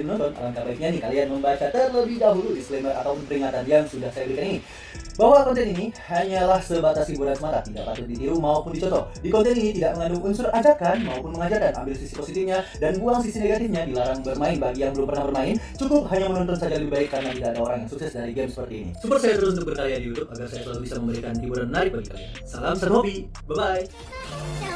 Kalian menonton, alangkah baiknya nih kalian membaca terlebih dahulu disclaimer ataupun peringatan yang sudah saya berikan ini. Bahwa konten ini hanyalah sebatas hiburan semata, tidak patut ditiru maupun dicontoh. Di konten ini tidak mengandung unsur ajakan maupun mengajarkan. Ambil sisi positifnya dan buang sisi negatifnya. Dilarang bermain bagi yang belum pernah bermain. Cukup hanya menonton saja lebih baik karena tidak ada orang yang sukses dari game seperti ini. Support saya terus untuk berkarya di YouTube agar saya selalu bisa memberikan hiburan menarik bagi kalian. Salam serhobi, bye bye.